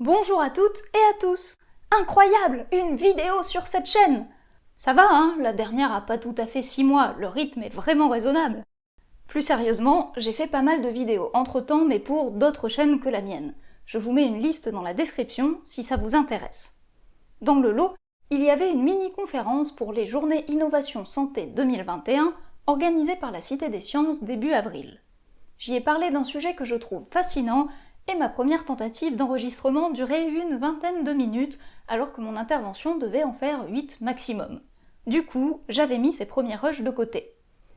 Bonjour à toutes et à tous Incroyable Une vidéo sur cette chaîne Ça va, hein La dernière a pas tout à fait 6 mois, le rythme est vraiment raisonnable. Plus sérieusement, j'ai fait pas mal de vidéos entre-temps, mais pour d'autres chaînes que la mienne. Je vous mets une liste dans la description si ça vous intéresse. Dans le lot, il y avait une mini-conférence pour les Journées Innovation Santé 2021 organisée par la Cité des Sciences début avril. J'y ai parlé d'un sujet que je trouve fascinant et ma première tentative d'enregistrement durait une vingtaine de minutes alors que mon intervention devait en faire 8 maximum. Du coup, j'avais mis ces premiers rushs de côté.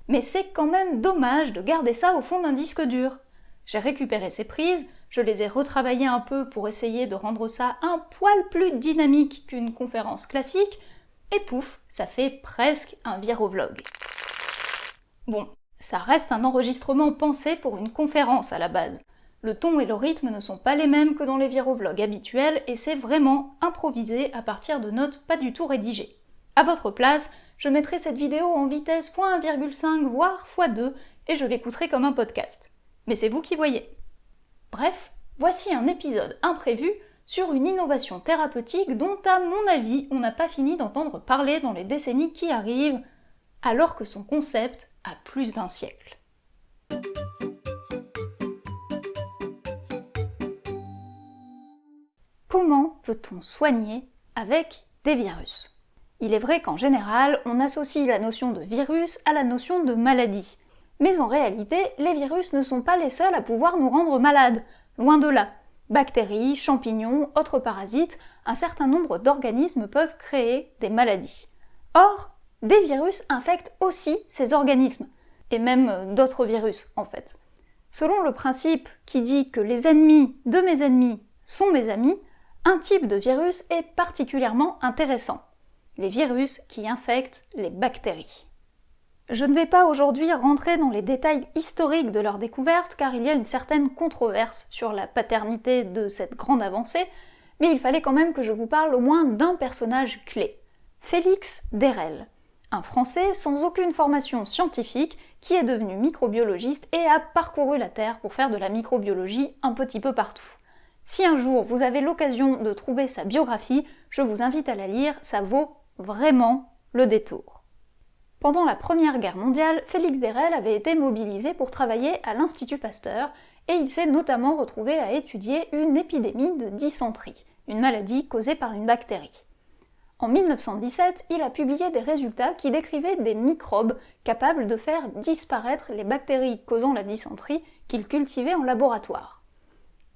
Mais c'est quand même dommage de garder ça au fond d'un disque dur. J'ai récupéré ces prises, je les ai retravaillées un peu pour essayer de rendre ça un poil plus dynamique qu'une conférence classique, et pouf, ça fait presque un virovlog. Bon, ça reste un enregistrement pensé pour une conférence à la base. Le ton et le rythme ne sont pas les mêmes que dans les virovlogs habituels et c'est vraiment improvisé à partir de notes pas du tout rédigées. À votre place, je mettrai cette vidéo en vitesse x1,5 voire x2 et je l'écouterai comme un podcast. Mais c'est vous qui voyez. Bref, voici un épisode imprévu sur une innovation thérapeutique dont à mon avis on n'a pas fini d'entendre parler dans les décennies qui arrivent, alors que son concept a plus d'un siècle. Comment peut-on soigner avec des virus? Il est vrai qu'en général, on associe la notion de virus à la notion de maladie. Mais en réalité, les virus ne sont pas les seuls à pouvoir nous rendre malades. Loin de là. Bactéries, champignons, autres parasites, un certain nombre d'organismes peuvent créer des maladies. Or, des virus infectent aussi ces organismes, et même d'autres virus en fait. Selon le principe qui dit que les ennemis de mes ennemis sont mes amis, un type de virus est particulièrement intéressant, les virus qui infectent les bactéries. Je ne vais pas aujourd'hui rentrer dans les détails historiques de leur découverte car il y a une certaine controverse sur la paternité de cette grande avancée, mais il fallait quand même que je vous parle au moins d'un personnage clé, Félix Derel, un Français sans aucune formation scientifique qui est devenu microbiologiste et a parcouru la Terre pour faire de la microbiologie un petit peu partout. Si un jour vous avez l'occasion de trouver sa biographie, je vous invite à la lire, ça vaut vraiment le détour. Pendant la Première Guerre mondiale, Félix Derel avait été mobilisé pour travailler à l'Institut Pasteur et il s'est notamment retrouvé à étudier une épidémie de dysenterie, une maladie causée par une bactérie. En 1917, il a publié des résultats qui décrivaient des microbes capables de faire disparaître les bactéries causant la dysenterie qu'il cultivait en laboratoire.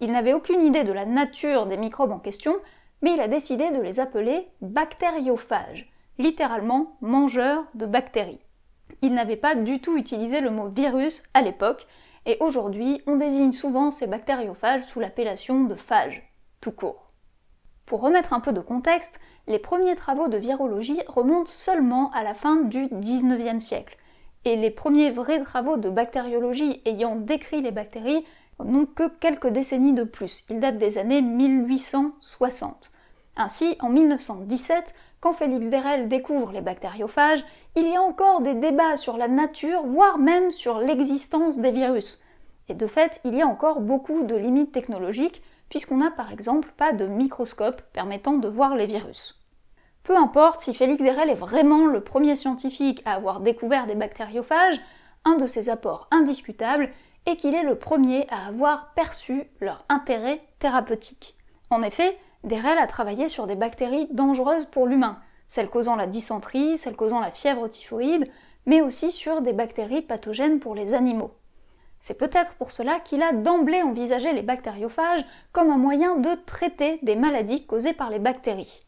Il n'avait aucune idée de la nature des microbes en question, mais il a décidé de les appeler bactériophages, littéralement mangeurs de bactéries. Il n'avait pas du tout utilisé le mot virus à l'époque, et aujourd'hui on désigne souvent ces bactériophages sous l'appellation de phages, tout court. Pour remettre un peu de contexte, les premiers travaux de virologie remontent seulement à la fin du XIXe siècle, et les premiers vrais travaux de bactériologie ayant décrit les bactéries n'ont que quelques décennies de plus. Ils datent des années 1860. Ainsi, en 1917, quand Félix Derel découvre les bactériophages, il y a encore des débats sur la nature, voire même sur l'existence des virus. Et de fait, il y a encore beaucoup de limites technologiques, puisqu'on n'a par exemple pas de microscope permettant de voir les virus. Peu importe si Félix Derel est vraiment le premier scientifique à avoir découvert des bactériophages, un de ses apports indiscutables et qu'il est le premier à avoir perçu leur intérêt thérapeutique. En effet, Derel a travaillé sur des bactéries dangereuses pour l'humain, celles causant la dysenterie, celles causant la fièvre typhoïde, mais aussi sur des bactéries pathogènes pour les animaux. C'est peut-être pour cela qu'il a d'emblée envisagé les bactériophages comme un moyen de traiter des maladies causées par les bactéries.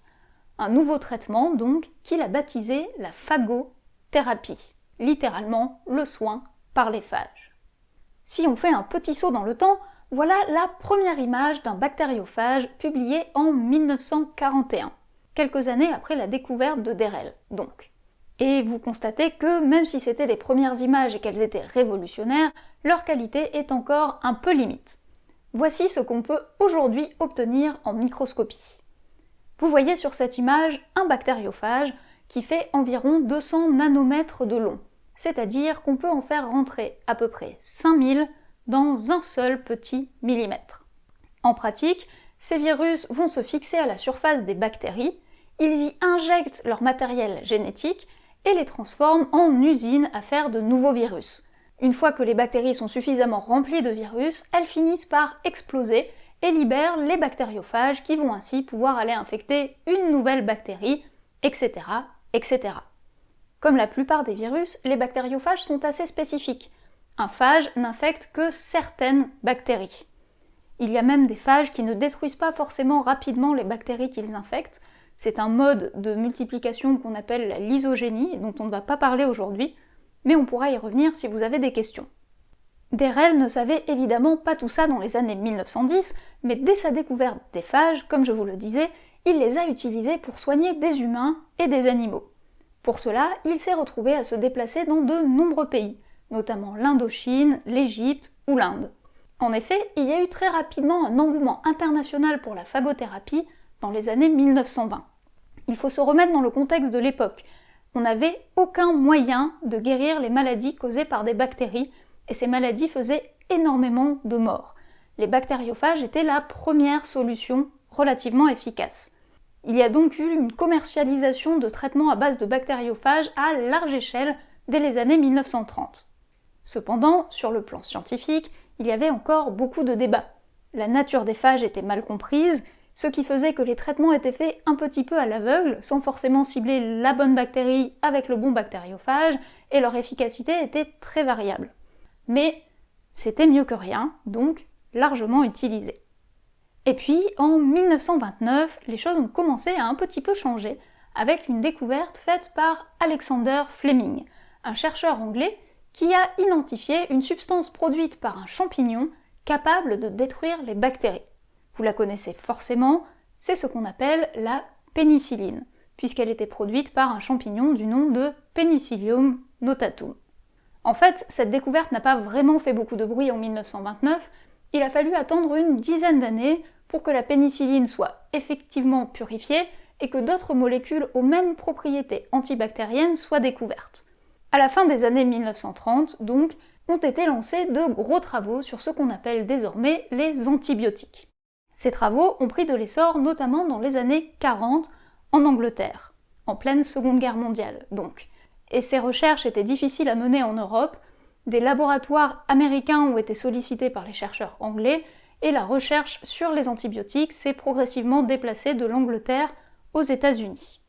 Un nouveau traitement, donc, qu'il a baptisé la phagothérapie, littéralement le soin par les phages. Si on fait un petit saut dans le temps, voilà la première image d'un bactériophage publiée en 1941, quelques années après la découverte de Derel, donc. Et vous constatez que même si c'était les premières images et qu'elles étaient révolutionnaires, leur qualité est encore un peu limite. Voici ce qu'on peut aujourd'hui obtenir en microscopie. Vous voyez sur cette image un bactériophage qui fait environ 200 nanomètres de long, c'est-à-dire qu'on peut en faire rentrer à peu près 5000 dans un seul petit millimètre. En pratique, ces virus vont se fixer à la surface des bactéries, ils y injectent leur matériel génétique et les transforment en usines à faire de nouveaux virus. Une fois que les bactéries sont suffisamment remplies de virus, elles finissent par exploser et libèrent les bactériophages qui vont ainsi pouvoir aller infecter une nouvelle bactérie, etc. etc. Comme la plupart des virus, les bactériophages sont assez spécifiques. Un phage n'infecte que certaines bactéries. Il y a même des phages qui ne détruisent pas forcément rapidement les bactéries qu'ils infectent. C'est un mode de multiplication qu'on appelle la lysogénie, dont on ne va pas parler aujourd'hui, mais on pourra y revenir si vous avez des questions. Derel ne savait évidemment pas tout ça dans les années 1910, mais dès sa découverte des phages, comme je vous le disais, il les a utilisés pour soigner des humains et des animaux. Pour cela, il s'est retrouvé à se déplacer dans de nombreux pays, notamment l'Indochine, l'Égypte ou l'Inde. En effet, il y a eu très rapidement un engouement international pour la phagothérapie dans les années 1920. Il faut se remettre dans le contexte de l'époque. On n'avait aucun moyen de guérir les maladies causées par des bactéries, et ces maladies faisaient énormément de morts. Les bactériophages étaient la première solution relativement efficace. Il y a donc eu une commercialisation de traitements à base de bactériophages à large échelle dès les années 1930. Cependant, sur le plan scientifique, il y avait encore beaucoup de débats. La nature des phages était mal comprise, ce qui faisait que les traitements étaient faits un petit peu à l'aveugle, sans forcément cibler la bonne bactérie avec le bon bactériophage, et leur efficacité était très variable. Mais c'était mieux que rien, donc largement utilisé. Et puis, en 1929, les choses ont commencé à un petit peu changer, avec une découverte faite par Alexander Fleming, un chercheur anglais qui a identifié une substance produite par un champignon capable de détruire les bactéries. Vous la connaissez forcément, c'est ce qu'on appelle la pénicilline, puisqu'elle était produite par un champignon du nom de Penicillium notatum. En fait, cette découverte n'a pas vraiment fait beaucoup de bruit en 1929, il a fallu attendre une dizaine d'années pour que la pénicilline soit effectivement purifiée et que d'autres molécules aux mêmes propriétés antibactériennes soient découvertes. À la fin des années 1930, donc, ont été lancés de gros travaux sur ce qu'on appelle désormais les antibiotiques. Ces travaux ont pris de l'essor notamment dans les années 40 en Angleterre, en pleine Seconde Guerre mondiale donc. Et ces recherches étaient difficiles à mener en Europe, des laboratoires américains ont été sollicités par les chercheurs anglais, et la recherche sur les antibiotiques s'est progressivement déplacée de l'Angleterre aux États-Unis.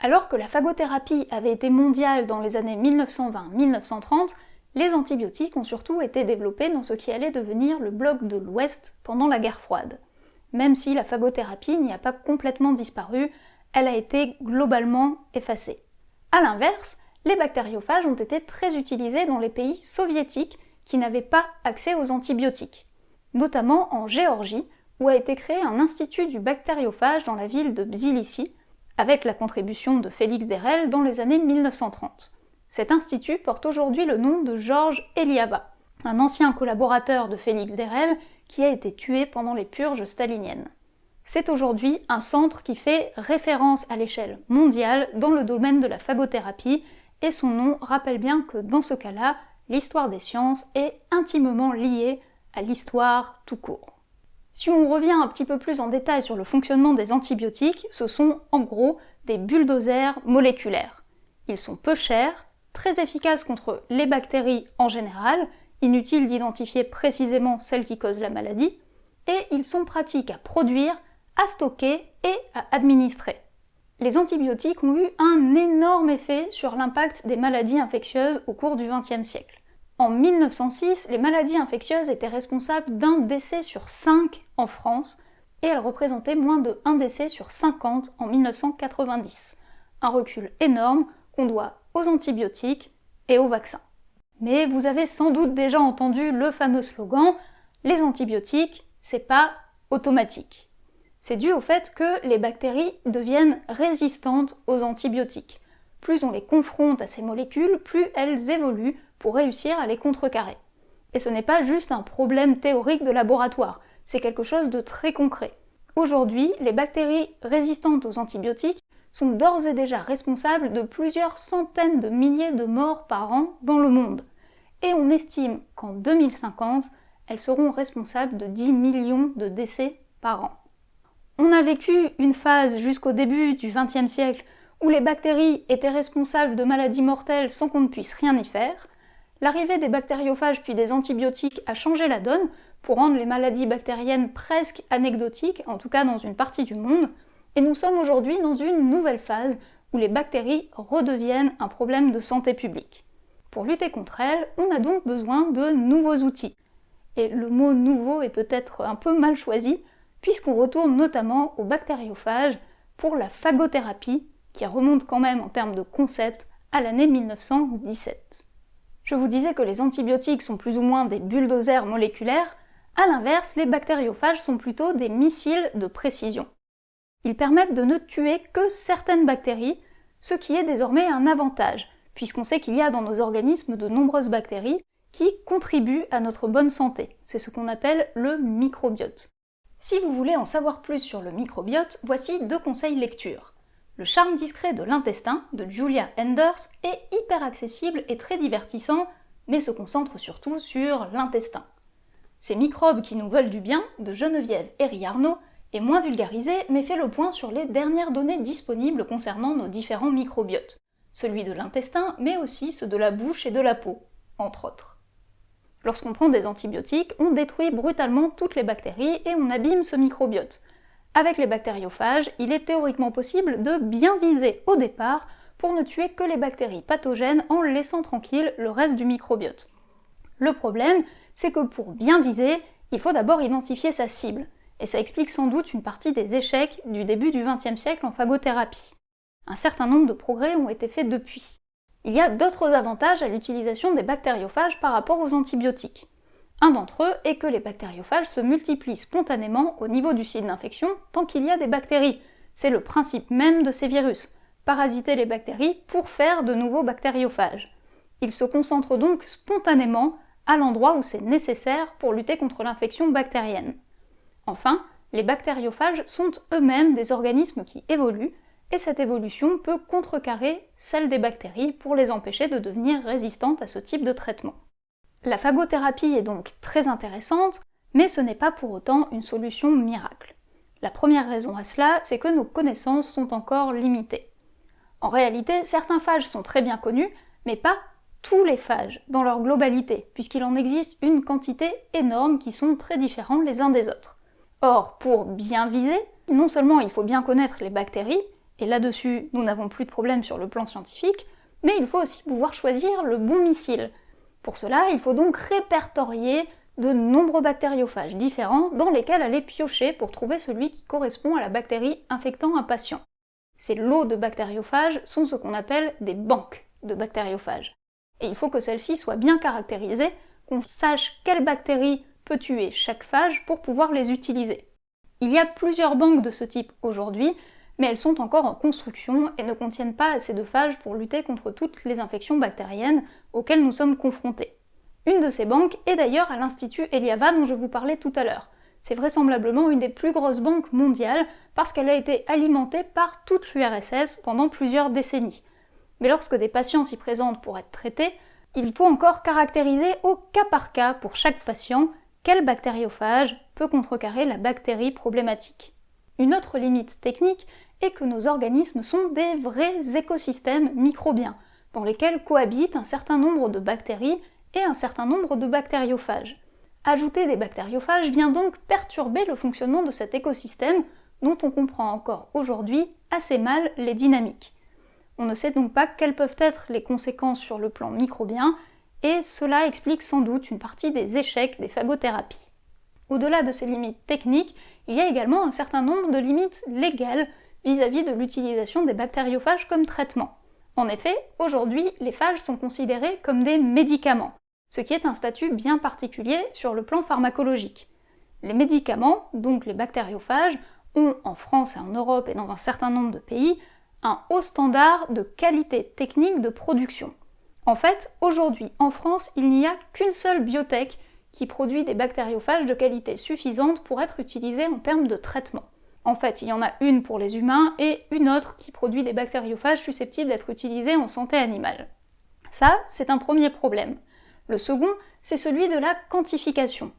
Alors que la phagothérapie avait été mondiale dans les années 1920-1930, les antibiotiques ont surtout été développés dans ce qui allait devenir le bloc de l'Ouest pendant la guerre froide. Même si la phagothérapie n'y a pas complètement disparu, elle a été globalement effacée. A l'inverse, les bactériophages ont été très utilisés dans les pays soviétiques qui n'avaient pas accès aux antibiotiques, notamment en Géorgie, où a été créé un institut du bactériophage dans la ville de Bzilissi, avec la contribution de Félix Derel dans les années 1930. Cet institut porte aujourd'hui le nom de Georges Eliaba, un ancien collaborateur de Félix Derel qui a été tué pendant les purges staliniennes. C'est aujourd'hui un centre qui fait référence à l'échelle mondiale dans le domaine de la phagothérapie, et son nom rappelle bien que dans ce cas-là, l'histoire des sciences est intimement liée à l'histoire tout court. Si on revient un petit peu plus en détail sur le fonctionnement des antibiotiques, ce sont en gros des bulldozers moléculaires. Ils sont peu chers, très efficaces contre les bactéries en général, inutile d'identifier précisément celles qui causent la maladie, et ils sont pratiques à produire, à stocker et à administrer. Les antibiotiques ont eu un énorme effet sur l'impact des maladies infectieuses au cours du XXe siècle. En 1906, les maladies infectieuses étaient responsables d'un décès sur 5 en France, et elles représentaient moins de 1 décès sur 50 en 1990. Un recul énorme qu'on doit aux antibiotiques et aux vaccins. Mais vous avez sans doute déjà entendu le fameux slogan Les antibiotiques, c'est pas automatique. C'est dû au fait que les bactéries deviennent résistantes aux antibiotiques. Plus on les confronte à ces molécules, plus elles évoluent pour réussir à les contrecarrer. Et ce n'est pas juste un problème théorique de laboratoire, c'est quelque chose de très concret. Aujourd'hui, les bactéries résistantes aux antibiotiques sont d'ores et déjà responsables de plusieurs centaines de milliers de morts par an dans le monde. Et on estime qu'en 2050, elles seront responsables de 10 millions de décès par an. On a vécu une phase jusqu'au début du XXe siècle où les bactéries étaient responsables de maladies mortelles sans qu'on ne puisse rien y faire. L'arrivée des bactériophages puis des antibiotiques a changé la donne pour rendre les maladies bactériennes presque anecdotiques, en tout cas dans une partie du monde, et nous sommes aujourd'hui dans une nouvelle phase où les bactéries redeviennent un problème de santé publique. Pour lutter contre elles, on a donc besoin de nouveaux outils. Et le mot nouveau est peut-être un peu mal choisi, puisqu'on retourne notamment aux bactériophages pour la phagothérapie, qui remonte quand même en termes de concept à l'année 1917. Je vous disais que les antibiotiques sont plus ou moins des bulldozers moléculaires, à l'inverse, les bactériophages sont plutôt des missiles de précision. Ils permettent de ne tuer que certaines bactéries, ce qui est désormais un avantage, puisqu'on sait qu'il y a dans nos organismes de nombreuses bactéries qui contribuent à notre bonne santé. C'est ce qu'on appelle le microbiote. Si vous voulez en savoir plus sur le microbiote, voici deux conseils lecture. Le charme discret de l'intestin de Julia Enders est hyper accessible et très divertissant, mais se concentre surtout sur l'intestin. Ces microbes qui nous veulent du bien de Geneviève Herry-Arnaud est moins vulgarisé mais fait le point sur les dernières données disponibles concernant nos différents microbiotes, celui de l'intestin mais aussi ceux de la bouche et de la peau, entre autres. Lorsqu'on prend des antibiotiques, on détruit brutalement toutes les bactéries et on abîme ce microbiote. Avec les bactériophages, il est théoriquement possible de bien viser au départ pour ne tuer que les bactéries pathogènes en laissant tranquille le reste du microbiote. Le problème, c'est que pour bien viser, il faut d'abord identifier sa cible, et ça explique sans doute une partie des échecs du début du XXe siècle en phagothérapie. Un certain nombre de progrès ont été faits depuis. Il y a d'autres avantages à l'utilisation des bactériophages par rapport aux antibiotiques. Un d'entre eux est que les bactériophages se multiplient spontanément au niveau du site d'infection tant qu'il y a des bactéries. C'est le principe même de ces virus, parasiter les bactéries pour faire de nouveaux bactériophages. Ils se concentrent donc spontanément à l'endroit où c'est nécessaire pour lutter contre l'infection bactérienne. Enfin, les bactériophages sont eux-mêmes des organismes qui évoluent, et cette évolution peut contrecarrer celle des bactéries pour les empêcher de devenir résistantes à ce type de traitement. La phagothérapie est donc très intéressante, mais ce n'est pas pour autant une solution miracle. La première raison à cela, c'est que nos connaissances sont encore limitées. En réalité, certains phages sont très bien connus, mais pas tous les phages dans leur globalité, puisqu'il en existe une quantité énorme qui sont très différents les uns des autres. Or, pour bien viser, non seulement il faut bien connaître les bactéries, et là-dessus nous n'avons plus de problème sur le plan scientifique, mais il faut aussi pouvoir choisir le bon missile. Pour cela, il faut donc répertorier de nombreux bactériophages différents dans lesquels aller piocher pour trouver celui qui correspond à la bactérie infectant un patient. Ces lots de bactériophages sont ce qu'on appelle des banques de bactériophages. Et il faut que celles-ci soient bien caractérisées, qu'on sache quelle bactérie peut tuer chaque phage pour pouvoir les utiliser. Il y a plusieurs banques de ce type aujourd'hui, mais elles sont encore en construction et ne contiennent pas assez de phages pour lutter contre toutes les infections bactériennes auxquelles nous sommes confrontés. Une de ces banques est d'ailleurs à l'Institut Eliava dont je vous parlais tout à l'heure. C'est vraisemblablement une des plus grosses banques mondiales parce qu'elle a été alimentée par toute l'URSS pendant plusieurs décennies. Mais lorsque des patients s'y présentent pour être traités, il faut encore caractériser au cas par cas pour chaque patient quel bactériophage peut contrecarrer la bactérie problématique. Une autre limite technique est que nos organismes sont des vrais écosystèmes microbiens, dans lesquels cohabitent un certain nombre de bactéries et un certain nombre de bactériophages. Ajouter des bactériophages vient donc perturber le fonctionnement de cet écosystème dont on comprend encore aujourd'hui assez mal les dynamiques. On ne sait donc pas quelles peuvent être les conséquences sur le plan microbien et cela explique sans doute une partie des échecs des phagothérapies. Au-delà de ces limites techniques, il y a également un certain nombre de limites légales vis-à-vis de l'utilisation des bactériophages comme traitement. En effet, aujourd'hui, les phages sont considérés comme des médicaments, ce qui est un statut bien particulier sur le plan pharmacologique. Les médicaments, donc les bactériophages, ont en France et en Europe et dans un certain nombre de pays un haut standard de qualité technique de production. En fait, aujourd'hui, en France, il n'y a qu'une seule biotech qui produit des bactériophages de qualité suffisante pour être utilisés en termes de traitement. En fait, il y en a une pour les humains et une autre qui produit des bactériophages susceptibles d'être utilisés en santé animale. Ça, c'est un premier problème. Le second, c'est celui de la quantification.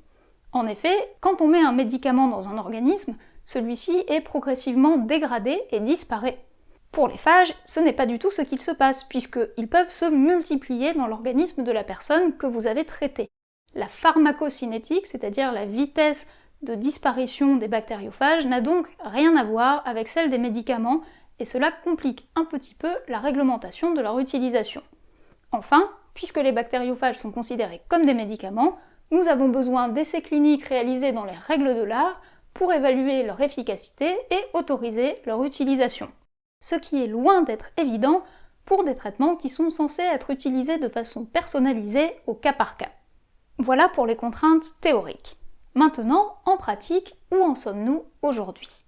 En effet, quand on met un médicament dans un organisme, celui-ci est progressivement dégradé et disparaît. Pour les phages, ce n'est pas du tout ce qu'il se passe, puisqu'ils peuvent se multiplier dans l'organisme de la personne que vous avez traitée. La pharmacocinétique, c'est-à-dire la vitesse de disparition des bactériophages, n'a donc rien à voir avec celle des médicaments, et cela complique un petit peu la réglementation de leur utilisation. Enfin, puisque les bactériophages sont considérés comme des médicaments, nous avons besoin d'essais cliniques réalisés dans les règles de l'art pour évaluer leur efficacité et autoriser leur utilisation ce qui est loin d'être évident pour des traitements qui sont censés être utilisés de façon personnalisée au cas par cas. Voilà pour les contraintes théoriques. Maintenant, en pratique, où en sommes-nous aujourd'hui?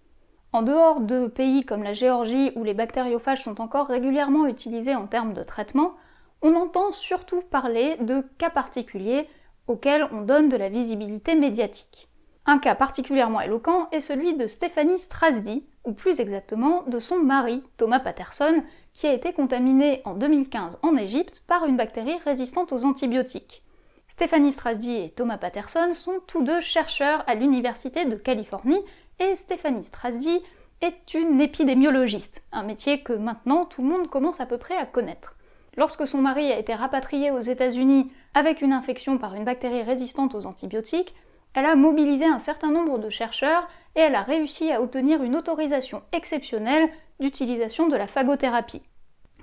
En dehors de pays comme la Géorgie où les bactériophages sont encore régulièrement utilisés en termes de traitement, on entend surtout parler de cas particuliers auxquels on donne de la visibilité médiatique. Un cas particulièrement éloquent est celui de Stéphanie Strasdy, ou plus exactement de son mari, Thomas Patterson, qui a été contaminé en 2015 en Égypte par une bactérie résistante aux antibiotiques. Stéphanie Strasdy et Thomas Patterson sont tous deux chercheurs à l'Université de Californie, et Stéphanie Strasdy est une épidémiologiste, un métier que maintenant tout le monde commence à peu près à connaître. Lorsque son mari a été rapatrié aux États-Unis avec une infection par une bactérie résistante aux antibiotiques, elle a mobilisé un certain nombre de chercheurs et elle a réussi à obtenir une autorisation exceptionnelle d'utilisation de la phagothérapie.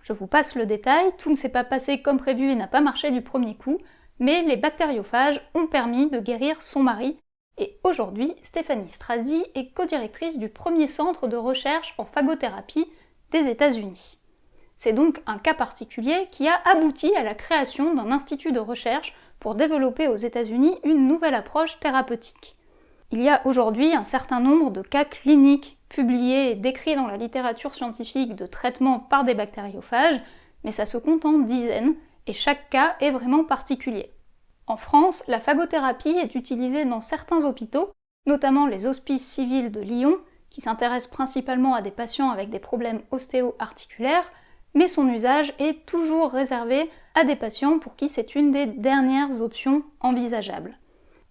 Je vous passe le détail, tout ne s'est pas passé comme prévu et n'a pas marché du premier coup, mais les bactériophages ont permis de guérir son mari, et aujourd'hui, Stéphanie Strasdy est co-directrice du premier centre de recherche en phagothérapie des États-Unis. C'est donc un cas particulier qui a abouti à la création d'un institut de recherche pour développer aux États-Unis une nouvelle approche thérapeutique. Il y a aujourd'hui un certain nombre de cas cliniques publiés et décrits dans la littérature scientifique de traitement par des bactériophages, mais ça se compte en dizaines, et chaque cas est vraiment particulier. En France, la phagothérapie est utilisée dans certains hôpitaux, notamment les hospices civils de Lyon, qui s'intéressent principalement à des patients avec des problèmes ostéo-articulaires, mais son usage est toujours réservé à des patients pour qui c'est une des dernières options envisageables.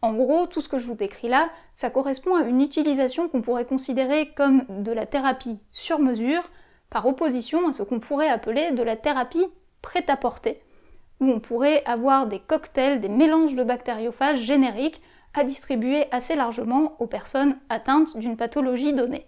En gros, tout ce que je vous décris là, ça correspond à une utilisation qu'on pourrait considérer comme de la thérapie sur mesure, par opposition à ce qu'on pourrait appeler de la thérapie prête à porter, où on pourrait avoir des cocktails, des mélanges de bactériophages génériques à distribuer assez largement aux personnes atteintes d'une pathologie donnée.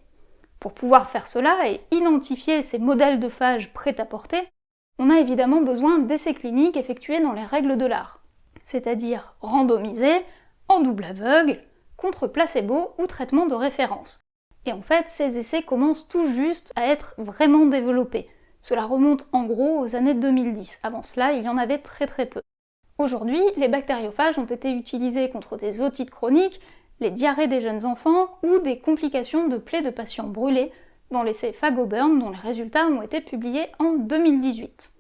Pour pouvoir faire cela et identifier ces modèles de phages prêts à porter, on a évidemment besoin d'essais cliniques effectués dans les règles de l'art, c'est-à-dire randomisés, en double aveugle, contre placebo ou traitement de référence. Et en fait, ces essais commencent tout juste à être vraiment développés. Cela remonte en gros aux années 2010. Avant cela, il y en avait très très peu. Aujourd'hui, les bactériophages ont été utilisés contre des otites chroniques les diarrhées des jeunes enfants ou des complications de plaies de patients brûlés dans l'essai Fagoburn dont les résultats ont été publiés en 2018.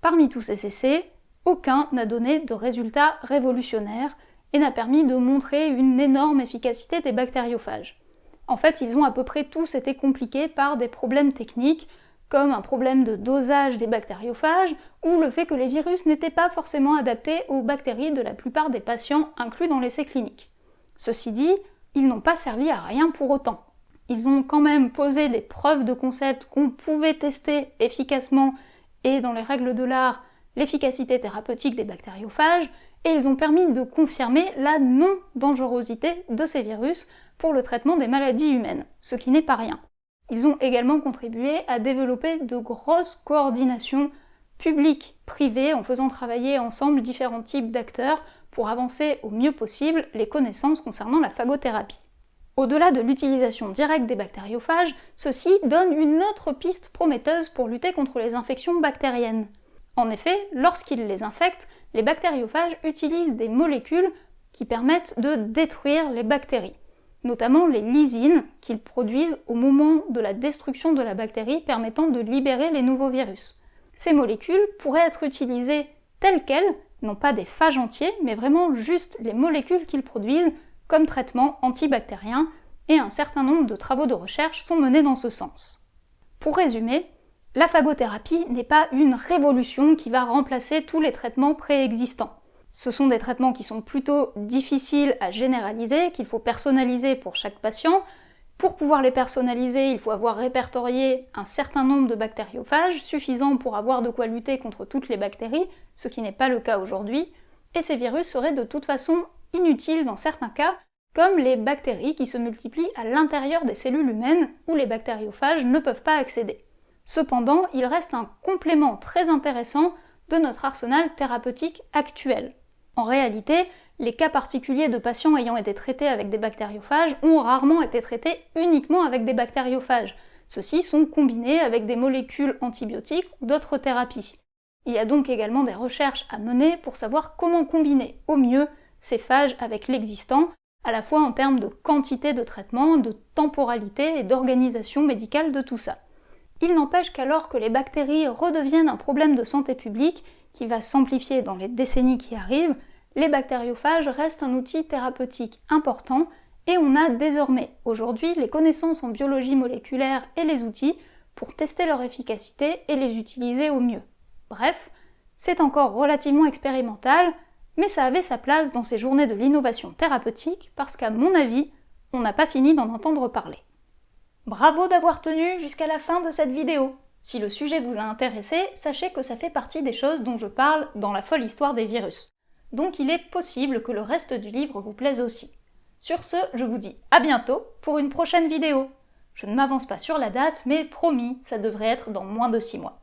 Parmi tous ces essais, aucun n'a donné de résultats révolutionnaires et n'a permis de montrer une énorme efficacité des bactériophages. En fait, ils ont à peu près tous été compliqués par des problèmes techniques, comme un problème de dosage des bactériophages, ou le fait que les virus n'étaient pas forcément adaptés aux bactéries de la plupart des patients inclus dans l'essai clinique. Ceci dit, ils n'ont pas servi à rien pour autant. Ils ont quand même posé des preuves de concept qu'on pouvait tester efficacement et dans les règles de l'art l'efficacité thérapeutique des bactériophages, et ils ont permis de confirmer la non-dangerosité de ces virus pour le traitement des maladies humaines, ce qui n'est pas rien. Ils ont également contribué à développer de grosses coordinations publiques-privées en faisant travailler ensemble différents types d'acteurs pour avancer au mieux possible les connaissances concernant la phagothérapie. Au-delà de l'utilisation directe des bactériophages, ceci donne une autre piste prometteuse pour lutter contre les infections bactériennes. En effet, lorsqu'ils les infectent, les bactériophages utilisent des molécules qui permettent de détruire les bactéries, notamment les lysines qu'ils produisent au moment de la destruction de la bactérie permettant de libérer les nouveaux virus. Ces molécules pourraient être utilisées telles quelles non pas des phages entiers, mais vraiment juste les molécules qu'ils produisent comme traitement antibactérien, et un certain nombre de travaux de recherche sont menés dans ce sens. Pour résumer, la phagothérapie n'est pas une révolution qui va remplacer tous les traitements préexistants. Ce sont des traitements qui sont plutôt difficiles à généraliser, qu'il faut personnaliser pour chaque patient, Pour pouvoir les personnaliser, il faut avoir répertorié un certain nombre de bactériophages, suffisant pour avoir de quoi lutter contre toutes les bactéries, ce qui n'est pas le cas aujourd'hui, et ces virus seraient de toute façon inutiles dans certains cas, comme les bactéries qui se multiplient à l'intérieur des cellules humaines où les bactériophages ne peuvent pas accéder. Cependant, il reste un complément très intéressant de notre arsenal thérapeutique actuel. En réalité, les cas particuliers de patients ayant été traités avec des bactériophages ont rarement été traités uniquement avec des bactériophages. Ceux-ci sont combinés avec des molécules antibiotiques ou d'autres thérapies. Il y a donc également des recherches à mener pour savoir comment combiner au mieux ces phages avec l'existant, à la fois en termes de quantité de traitement, de temporalité et d'organisation médicale de tout ça. Il n'empêche qu'alors que les bactéries redeviennent un problème de santé publique, qui va s'amplifier dans les décennies qui arrivent, les bactériophages restent un outil thérapeutique important et on a désormais aujourd'hui les connaissances en biologie moléculaire et les outils pour tester leur efficacité et les utiliser au mieux. Bref, c'est encore relativement expérimental, mais ça avait sa place dans ces journées de l'innovation thérapeutique parce qu'à mon avis, on n'a pas fini d'en entendre parler. Bravo d'avoir tenu jusqu'à la fin de cette vidéo Si le sujet vous a intéressé, sachez que ça fait partie des choses dont je parle dans la folle histoire des virus donc il est possible que le reste du livre vous plaise aussi. Sur ce, je vous dis à bientôt pour une prochaine vidéo. Je ne m'avance pas sur la date, mais promis, ça devrait être dans moins de 6 mois.